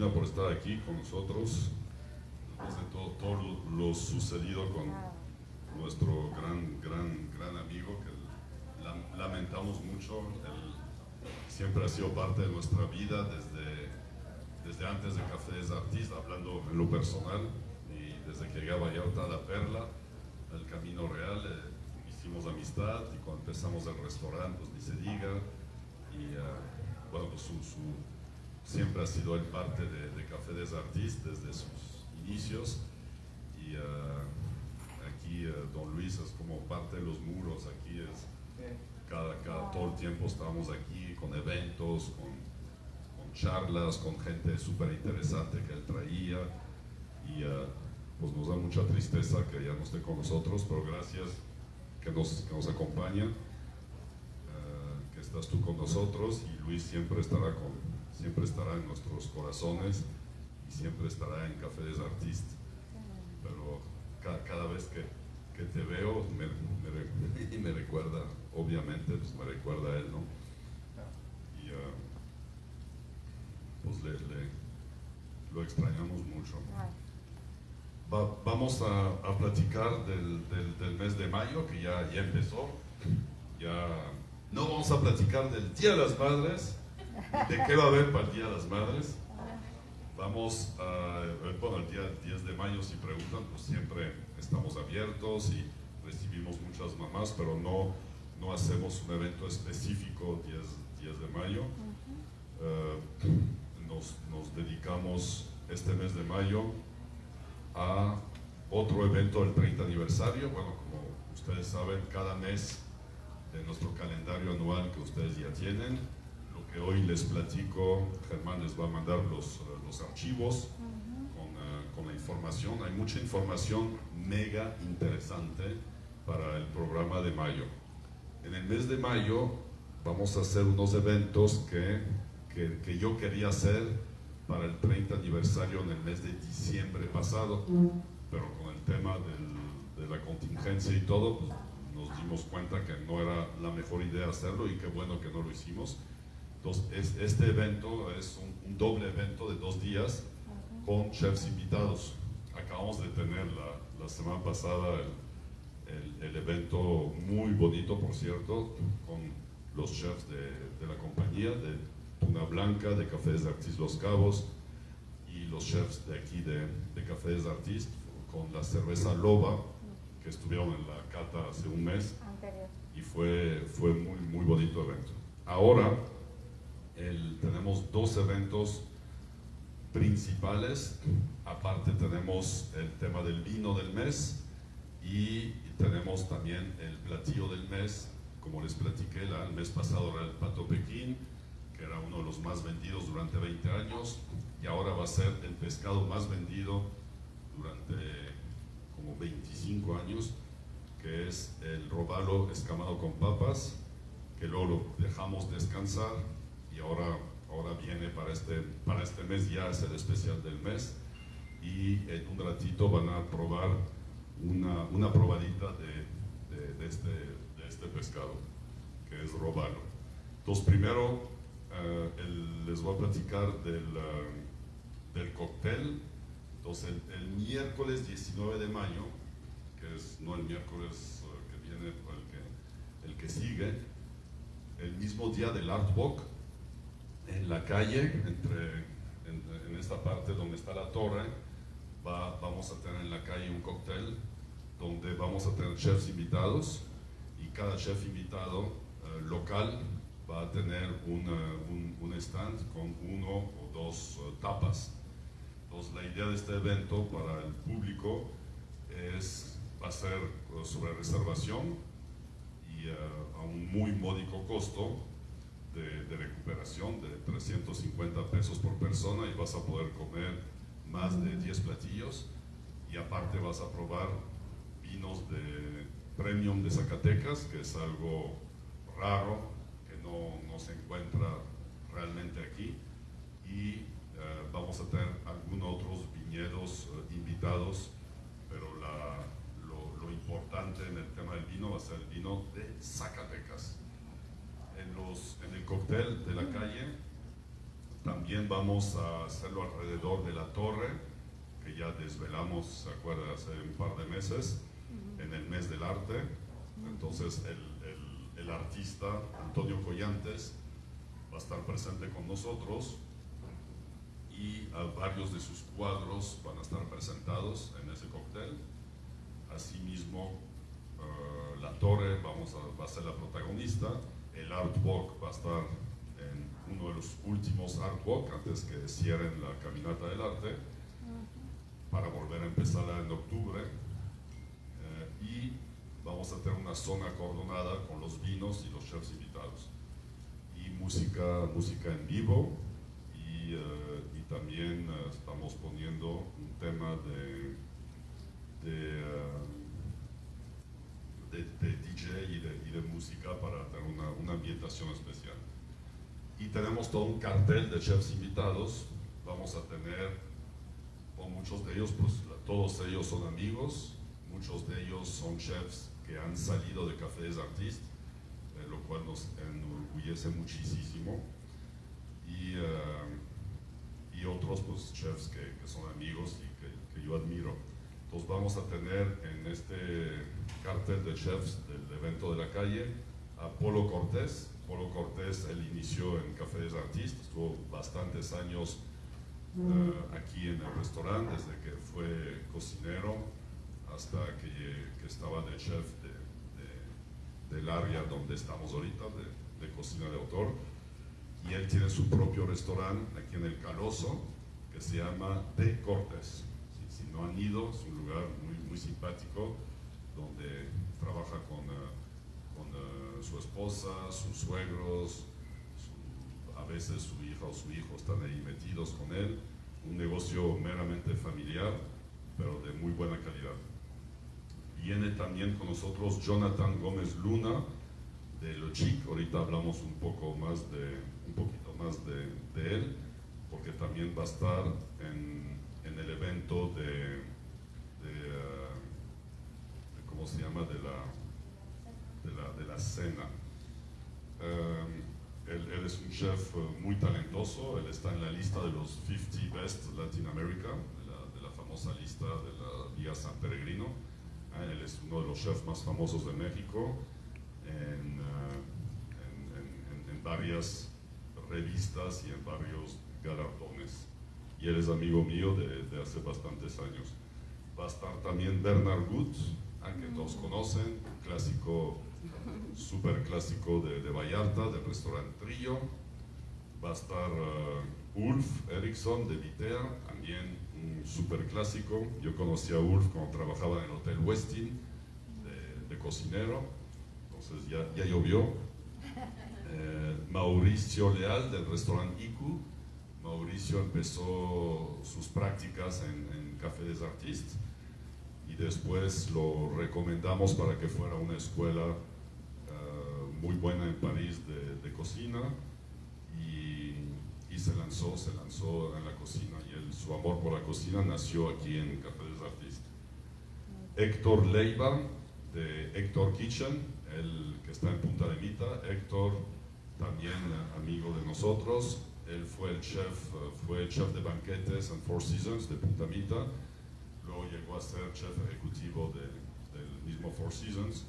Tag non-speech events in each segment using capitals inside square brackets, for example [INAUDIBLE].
Por estar aquí con nosotros, después de todo, todo lo sucedido con nuestro gran, gran, gran amigo, que lamentamos mucho, siempre ha sido parte de nuestra vida desde, desde antes de Cafés Artista, hablando en lo personal, y desde que llegué a Vallarta a La Perla, el Camino Real, eh, hicimos amistad, y cuando empezamos el restaurante, pues ni se diga, y eh, bueno, pues su, siempre ha sido el parte de, de Café des Artistes desde sus inicios, y uh, aquí uh, Don Luis es como parte de los muros, aquí es cada, cada, todo el tiempo estamos aquí con eventos, con, con charlas, con gente súper interesante que él traía. Y uh, pues nos da mucha tristeza que ya no esté con nosotros, pero gracias que nos, que nos acompaña, que estás tú con nosotros y Luis siempre estará, con, siempre estará en nuestros corazones y siempre estará en Café des Artistes, pero cada, cada vez que que te veo me, me, [LAUGHS] me, recuerda, obviamente, pues me recuerda a él, ¿no? Y uh, pues le, le, lo extrañamos mucho. Va, vamos a, a platicar del, del, del, mes de mayo, que ya, ya empezó. Ya no vamos a platicar del Día de las Madres, va a haber para el Día de las Madres. Vamos a, bueno, el día 10 de mayo, si preguntan, pues siempre estamos abiertos y recibimos muchas mamás, pero no, no hacemos un evento específico 10, 10 de mayo. Uh, nos, nos, dedicamos este mes de mayo a otro evento del 30 aniversario. Bueno, como ustedes saben, cada mes de nuestro calendario anual que ustedes ya tienen, lo que hoy les platico, Germán les va a mandar los los archivos con, uh, con, la información. Hay mucha información mega interesante para el programa de mayo. En el mes de mayo vamos a hacer unos eventos que, que, que yo quería hacer para el 30 aniversario en el mes de diciembre pasado, pero con el tema del, de la contingencia y todo, pues, nos dimos cuenta que no era la mejor idea hacerlo y qué bueno que no lo hicimos. Entonces, es, este evento es un, un, doble evento de dos días con chefs invitados. Acabamos de tener la, la semana pasada el, el, el, evento muy bonito, por cierto, con los chefs de, de, la compañía, de Tuna Blanca, de Cafés de Artis Los Cabos, y los chefs de aquí de, de Cafés de Artis, con la cerveza Loba, que estuvieron en la cata hace un mes, y fue, fue muy, muy bonito evento. Ahora, el, tenemos dos eventos principales, aparte tenemos el tema del vino del mes y tenemos también el platillo del mes, como les platiqué, la, el mes pasado era el pato Pekín, que era uno de los más vendidos durante 20 años, y ahora va a ser el pescado más vendido durante como 25 años, que es el robalo escamado con papas, que luego lo dejamos descansar y ahora, ahora viene para este, para este mes, ya es el especial del mes y en un ratito van a probar una, una probadita de, de, de, este, de este pescado, que es robalo. Entonces primero uh, el, les voy a platicar del, uh, del cóctel. Entonces el, el, miércoles 19 de mayo, que es no el miércoles uh, que viene, el que, el que sigue, el mismo día del Art Walk, en la calle, entre, en, en, esta parte donde está la torre, va, vamos a tener en la calle un cóctel donde vamos a tener chefs invitados y cada chef invitado uh, local va a tener una, un, un, stand con uno o dos uh, tapas. Entonces la idea de este evento para el público es, va a ser uh, sobre reservación y a un muy módico costo de, de, recuperación de 350 pesos por persona y vas a poder comer más de 10 platillos. Y aparte vas a probar vinos de premium de Zacatecas, que es algo raro, que no, no se encuentra realmente aquí. Y uh, vamos a tener algunos otros viñedos uh, invitados, pero la, lo, lo importante en el tema del vino va a ser el vino de Zacatecas en, los, en el cóctel de la calle También vamos a hacerlo alrededor de la torre, que ya desvelamos, ¿se acuerda? Hace un par de meses, en el mes del arte. Entonces el, el, el artista Antonio Collantes va a estar presente con nosotros y a varios de sus cuadros van a estar presentados en ese cóctel. Asimismo, uh, la torre vamos a, va a ser la protagonista, el artwork va a estar en uno de los últimos artwork antes que cierren la caminata del arte para volver a empezar en octubre. Uh, y vamos a tener una zona acordonada con los vinos y los chefs invitados. Y música, música en vivo. Y, uh, y también uh, estamos poniendo un tema de, de, uh, de, de DJ y de, y de, música para tener una, una, ambientación especial. Y tenemos todo un cartel de chefs invitados. Vamos a tener, con muchos de ellos, pues todos ellos son amigos, muchos de ellos son chefs que han salido de Café des Artistes, eh, lo cual nos enorgullece muchísimo. Y, uh, y otros pues, chefs que, que, son amigos y que, que, yo admiro. Entonces vamos a tener en este cartel de chefs del evento de la calle a Polo Cortés. Polo Cortés, él inició en Café des Artistes, estuvo bastantes años uh, aquí en el restaurante, desde que fue cocinero hasta que, estaba de chef de, de, del área donde estamos ahorita, de, de cocina de autor y él tiene su propio restaurante aquí en el Caloso que se llama De Cortés. Si, si no han ido, es un lugar muy, muy simpático donde trabaja con, uh, con uh, su esposa, sus suegros, su, a veces su hija o su hijo están ahí metidos con él. Un negocio meramente familiar, pero de muy buena calidad. Viene también con nosotros Jonathan Gómez Luna, de Lo Chic, ahorita hablamos un poco más de, un poquito más de, de él, porque también va a estar en, en el evento de, de, ¿cómo se llama? De la, de la, de la cena. Um, él, él, es un chef muy talentoso, él está en la lista de los 50 Best Latin America, de la, de la famosa lista de la Vía San Peregrino. Uh, él es uno de los chefs más famosos de México. En, uh, en, en, en, varias revistas y en varios galardones. Y él es amigo mío de, de hace bastantes años. Va a estar también Bernard Gut, a que todos conocen, clásico, súper clásico de, Vallarta, del restaurante Trillo. Va a estar uh, Ulf Eriksson de Vitea, también un súper clásico. Yo conocí a Ulf cuando trabajaba en el Hotel Westin de, cocinero entonces ya, llovió. Eh, Mauricio Leal del restaurante ICU. Mauricio empezó sus prácticas en Café des Artistes y después lo recomendamos para que fuera una escuela uh, muy buena en París de, de cocina y, y, se lanzó, se lanzó en la cocina y él, su amor por la cocina nació aquí en Café des. Héctor Leiva de Héctor Kitchen, el que está en Punta de Mita, Héctor, también amigo de nosotros, él fue el chef, fue chef de banquetes en Four Seasons de Punta Mita, llegó a ser chef ejecutivo de, del mismo Four Seasons,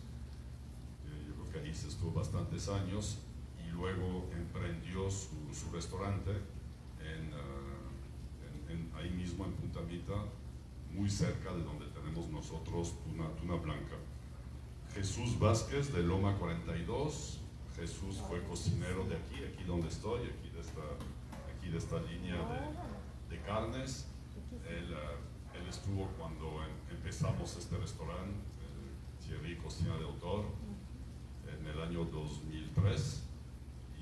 eh, yo creo que ahí se estuvo bastantes años, y luego emprendió su, su restaurante en, uh, en, en, ahí mismo en Punta Mita, muy cerca de donde tenemos nosotros Tuna, Tuna Blanca. Jesús Vázquez de Loma 42. Jesús fue cocinero de aquí, aquí donde estoy, aquí de esta, aquí de esta línea de, de carnes. Él, uh, él, estuvo cuando en, empezamos este restaurante, Thierry Cocina de Autor, en el año 2003.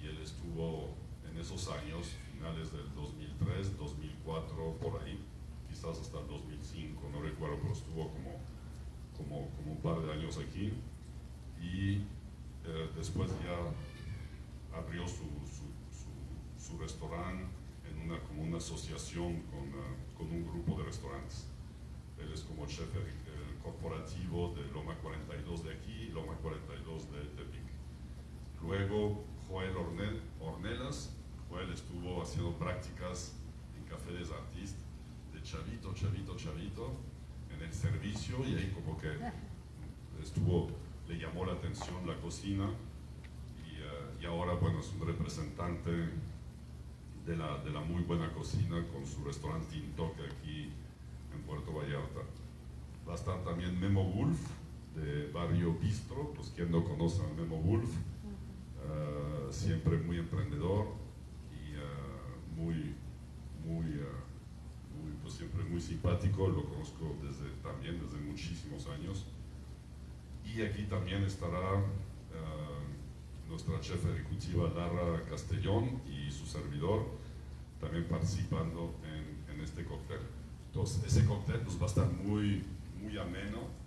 Y él estuvo en esos años, finales del 2003, 2004, por ahí, quizás hasta el 2005, no recuerdo, pero estuvo como como, como, un par de años aquí y eh, después ya abrió su, su restaurante en una, como una asociación con, uh, con, un grupo de restaurantes. Él es como chef el, el corporativo de Loma 42 de aquí y Loma 42 de Tepic. Luego Joel Ornel, Ornelas. Joel estuvo haciendo prácticas en Café des Artistes de chavito, chavito, chavito, en el servicio y ahí como que estuvo, le llamó la atención la cocina y, uh, y ahora bueno es un representante de la, de la, muy buena cocina con su restaurante Intoque aquí en Puerto Vallarta. Va a estar también Memo Wolf de Barrio Bistro, pues quien no conoce a Memo Wolf, uh, siempre muy emprendedor y uh, muy, muy, muy, pues siempre muy simpático, lo conozco desde, también desde muchísimos años. Y aquí también estará uh, nuestra chef ejecutiva Lara Castellón y su servidor también participando en, en, este cóctel. Entonces, ese cóctel pues, va a estar muy, muy ameno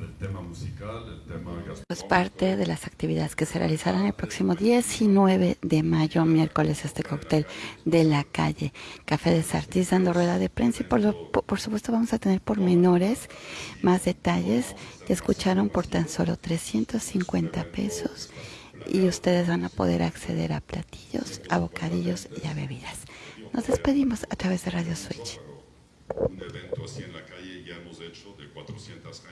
el tema musical, el tema gastronómico. Es parte de las actividades que se realizarán el próximo 19 de mayo, miércoles, este cóctel de la calle Café de Sartis, dando rueda de prensa y por, lo, por supuesto vamos a tener pormenores, más detalles que escucharon por tan solo 350 pesos y ustedes van a poder acceder a platillos, a bocadillos y a bebidas. Nos despedimos a través de Radio Switch. Un evento así en la calle ya hemos hecho de 400